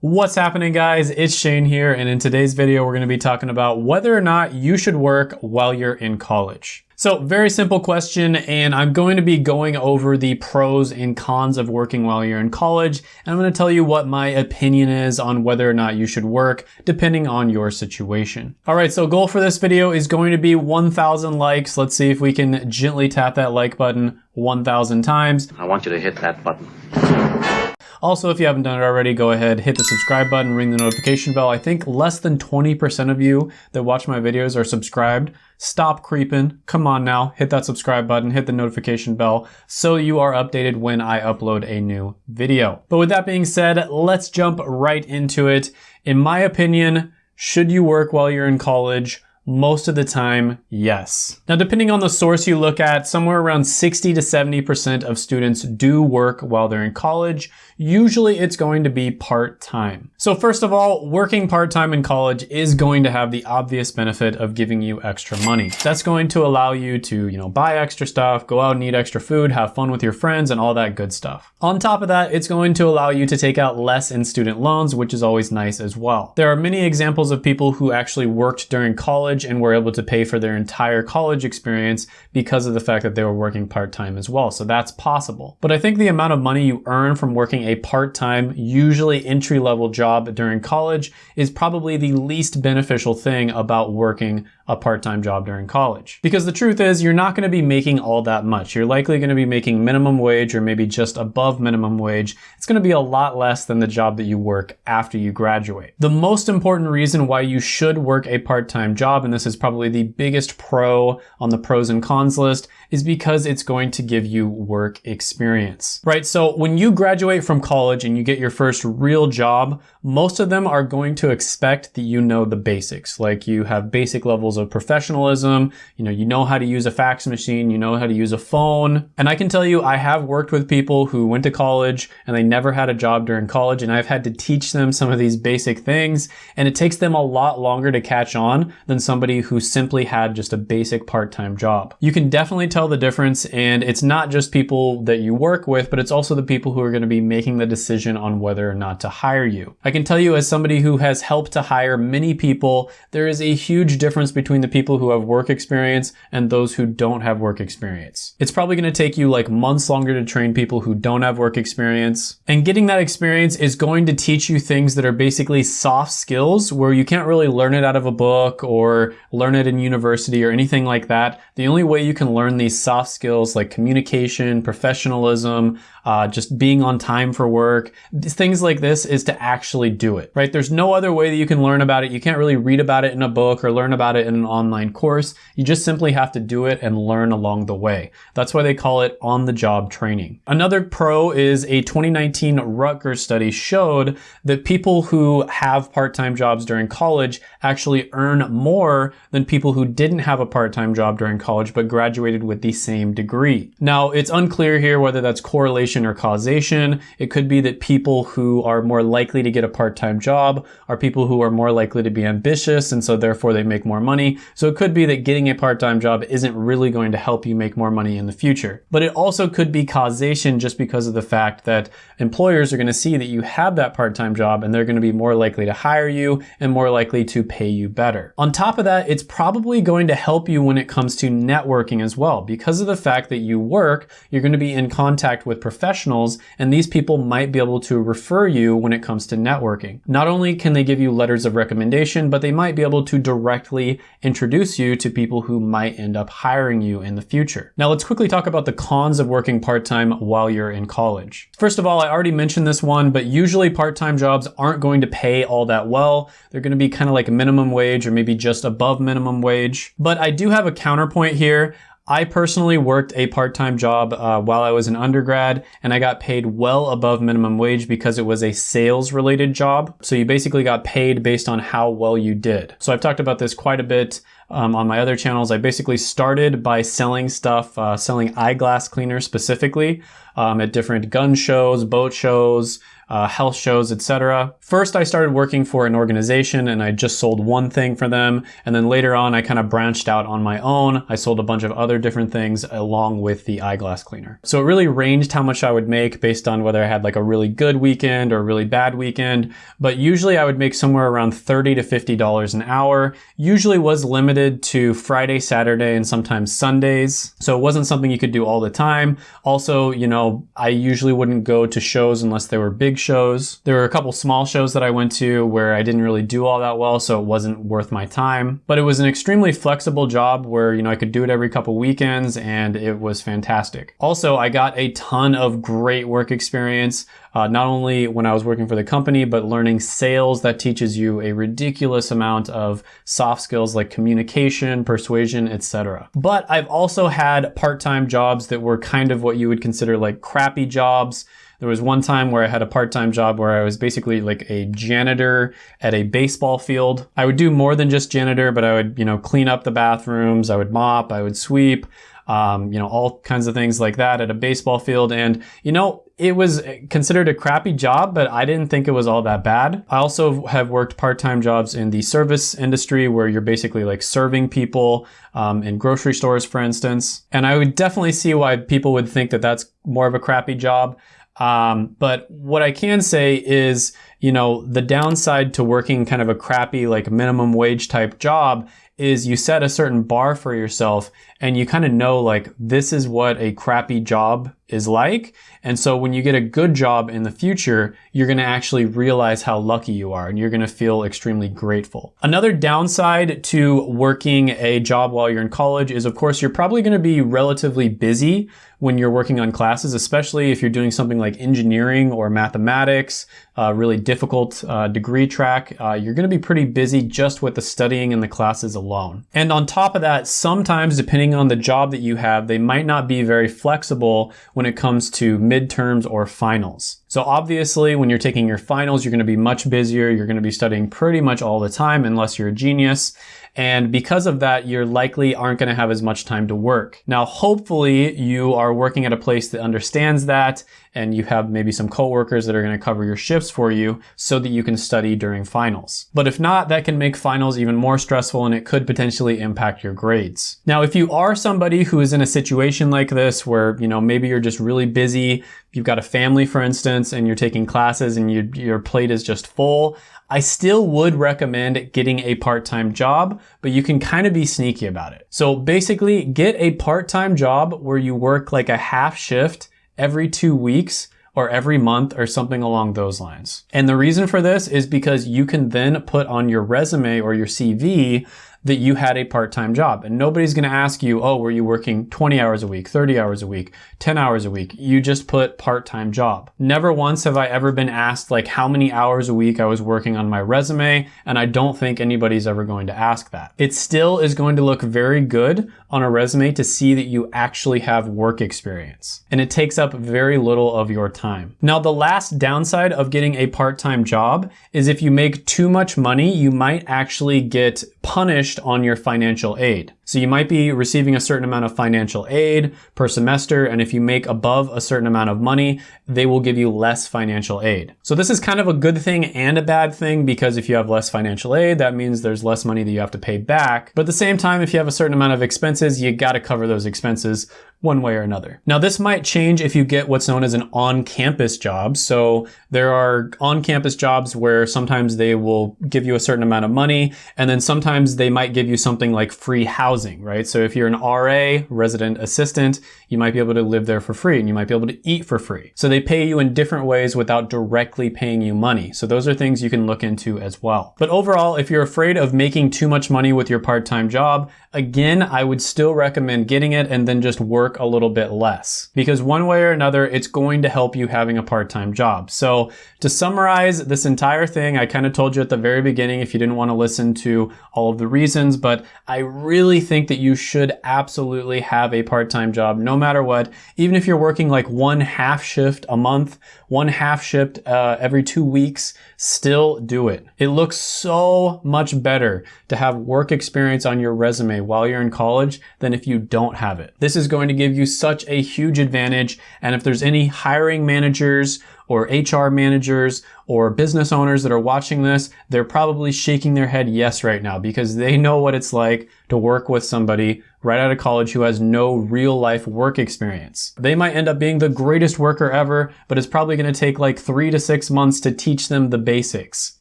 What's happening guys? It's Shane here and in today's video we're going to be talking about whether or not you should work while you're in college. So very simple question and I'm going to be going over the pros and cons of working while you're in college and I'm going to tell you what my opinion is on whether or not you should work depending on your situation. Alright, so goal for this video is going to be 1,000 likes. Let's see if we can gently tap that like button 1,000 times. I want you to hit that button. Also, if you haven't done it already, go ahead, hit the subscribe button, ring the notification bell. I think less than 20% of you that watch my videos are subscribed. Stop creeping. Come on now, hit that subscribe button, hit the notification bell so you are updated when I upload a new video. But with that being said, let's jump right into it. In my opinion, should you work while you're in college? Most of the time, yes. Now, depending on the source you look at, somewhere around 60 to 70% of students do work while they're in college. Usually it's going to be part-time. So first of all, working part-time in college is going to have the obvious benefit of giving you extra money. That's going to allow you to, you know, buy extra stuff, go out and eat extra food, have fun with your friends and all that good stuff. On top of that, it's going to allow you to take out less in student loans, which is always nice as well. There are many examples of people who actually worked during college and were able to pay for their entire college experience because of the fact that they were working part-time as well. So that's possible. But I think the amount of money you earn from working a part-time, usually entry-level job during college is probably the least beneficial thing about working a part-time job during college. Because the truth is you're not gonna be making all that much. You're likely gonna be making minimum wage or maybe just above minimum wage. It's gonna be a lot less than the job that you work after you graduate. The most important reason why you should work a part-time job, and this is probably the biggest pro on the pros and cons list, is because it's going to give you work experience, right? So when you graduate from college and you get your first real job, most of them are going to expect that you know the basics, like you have basic levels of professionalism, you know, you know how to use a fax machine, you know how to use a phone. And I can tell you, I have worked with people who went to college and they never had a job during college and I've had to teach them some of these basic things and it takes them a lot longer to catch on than somebody who simply had just a basic part-time job. You can definitely tell the difference and it's not just people that you work with, but it's also the people who are going to be making the decision on whether or not to hire you. I can tell you as somebody who has helped to hire many people, there is a huge difference between the people who have work experience and those who don't have work experience. It's probably going to take you like months longer to train people who don't have work experience. And getting that experience is going to teach you things that are basically soft skills where you can't really learn it out of a book or learn it in university or anything like that. The only way you can learn these soft skills like communication, professionalism, uh, just being on time for work, things like this is to actually do it, right? There's no other way that you can learn about it. You can't really read about it in a book or learn about it in an online course. You just simply have to do it and learn along the way. That's why they call it on-the-job training. Another pro is a 2019 Rutgers study showed that people who have part-time jobs during college actually earn more than people who didn't have a part-time job during college but graduated with the same degree. Now, it's unclear here whether that's correlation or causation. It could be that people who are more likely to get a part-time job are people who are more likely to be ambitious and so therefore they make more money. So it could be that getting a part-time job isn't really going to help you make more money in the future. But it also could be causation just because of the fact that employers are going to see that you have that part-time job and they're going to be more likely to hire you and more likely to pay you better. On top of that, it's probably going to help you when it comes to networking as well because of the fact that you work, you're going to be in contact with professionals and these people might be able to refer you when it comes to networking. Not only can they give you letters of recommendation, but they might be able to directly introduce you to people who might end up hiring you in the future. Now let's quickly talk about the cons of working part-time while you're in college. First of all, I already mentioned this one, but usually part-time jobs aren't going to pay all that well. They're going to be kind of like minimum wage or maybe just above minimum wage. But I do have a counterpoint here. I personally worked a part-time job uh, while I was an undergrad and I got paid well above minimum wage because it was a sales related job. So you basically got paid based on how well you did. So I've talked about this quite a bit um, on my other channels. I basically started by selling stuff, uh, selling eyeglass cleaners specifically um, at different gun shows, boat shows, uh, health shows, etc. First, I started working for an organization and I just sold one thing for them. And then later on, I kind of branched out on my own. I sold a bunch of other different things along with the eyeglass cleaner. So it really ranged how much I would make based on whether I had like a really good weekend or a really bad weekend. But usually I would make somewhere around 30 to $50 an hour. Usually was limited to Friday, Saturday, and sometimes Sundays. So it wasn't something you could do all the time. Also, you know, I usually wouldn't go to shows unless they were big shows. There were a couple small shows that I went to where I didn't really do all that well, so it wasn't worth my time. But it was an extremely flexible job where, you know, I could do it every couple weekends and it was fantastic. Also, I got a ton of great work experience uh, not only when I was working for the company, but learning sales that teaches you a ridiculous amount of soft skills like communication, persuasion, etc. But I've also had part-time jobs that were kind of what you would consider like crappy jobs. There was one time where I had a part-time job where I was basically like a janitor at a baseball field. I would do more than just janitor, but I would, you know, clean up the bathrooms, I would mop, I would sweep, um, you know, all kinds of things like that at a baseball field. And, you know, it was considered a crappy job, but I didn't think it was all that bad. I also have worked part-time jobs in the service industry where you're basically like serving people um, in grocery stores, for instance. And I would definitely see why people would think that that's more of a crappy job. Um, but what I can say is, you know, the downside to working kind of a crappy, like minimum wage type job is you set a certain bar for yourself and you kind of know like this is what a crappy job is like. And so when you get a good job in the future, you're going to actually realize how lucky you are and you're going to feel extremely grateful. Another downside to working a job while you're in college is of course you're probably going to be relatively busy when you're working on classes, especially if you're doing something like engineering or mathematics, a really difficult uh, degree track, uh, you're going to be pretty busy just with the studying and the classes alone. And on top of that, sometimes depending on the job that you have, they might not be very flexible when it comes to midterms or finals. So obviously when you're taking your finals, you're going to be much busier. You're going to be studying pretty much all the time unless you're a genius. And because of that, you're likely aren't going to have as much time to work. Now, hopefully you are working at a place that understands that and you have maybe some coworkers that are going to cover your shifts for you so that you can study during finals. But if not, that can make finals even more stressful and it could potentially impact your grades. Now, if you are somebody who is in a situation like this where, you know, maybe you're just really busy, you've got a family, for instance, and you're taking classes and you, your plate is just full, I still would recommend getting a part-time job, but you can kind of be sneaky about it. So basically get a part-time job where you work like a half shift every two weeks or every month or something along those lines. And the reason for this is because you can then put on your resume or your CV that you had a part-time job. And nobody's going to ask you, oh, were you working 20 hours a week, 30 hours a week, 10 hours a week? You just put part-time job. Never once have I ever been asked like how many hours a week I was working on my resume. And I don't think anybody's ever going to ask that. It still is going to look very good on a resume to see that you actually have work experience. And it takes up very little of your time. Now, the last downside of getting a part-time job is if you make too much money, you might actually get punished on your financial aid. So you might be receiving a certain amount of financial aid per semester, and if you make above a certain amount of money, they will give you less financial aid. So this is kind of a good thing and a bad thing because if you have less financial aid, that means there's less money that you have to pay back. But at the same time, if you have a certain amount of expenses, you gotta cover those expenses one way or another. Now this might change if you get what's known as an on-campus job. So there are on-campus jobs where sometimes they will give you a certain amount of money and then sometimes they might give you something like free housing, right? So if you're an RA, resident assistant, you might be able to live there for free and you might be able to eat for free. So they pay you in different ways without directly paying you money. So those are things you can look into as well. But overall, if you're afraid of making too much money with your part-time job, again, I would still recommend getting it and then just work work a little bit less because one way or another, it's going to help you having a part-time job. So to summarize this entire thing, I kind of told you at the very beginning if you didn't want to listen to all of the reasons, but I really think that you should absolutely have a part-time job no matter what. Even if you're working like one half shift a month, one half shift uh, every two weeks, still do it. It looks so much better to have work experience on your resume while you're in college than if you don't have it. This is going to give you such a huge advantage. And if there's any hiring managers or HR managers or business owners that are watching this, they're probably shaking their head yes right now because they know what it's like to work with somebody right out of college who has no real life work experience. They might end up being the greatest worker ever, but it's probably gonna take like three to six months to teach them the basics.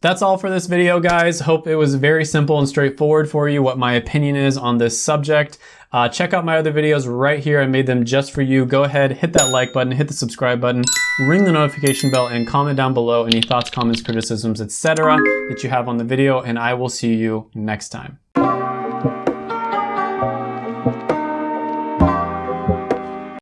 That's all for this video, guys. Hope it was very simple and straightforward for you what my opinion is on this subject. Uh, check out my other videos right here. I made them just for you. Go ahead, hit that like button, hit the subscribe button, ring the notification bell, and comment down below any thoughts, comments, criticisms, etc. that you have on the video, and I will see you next time.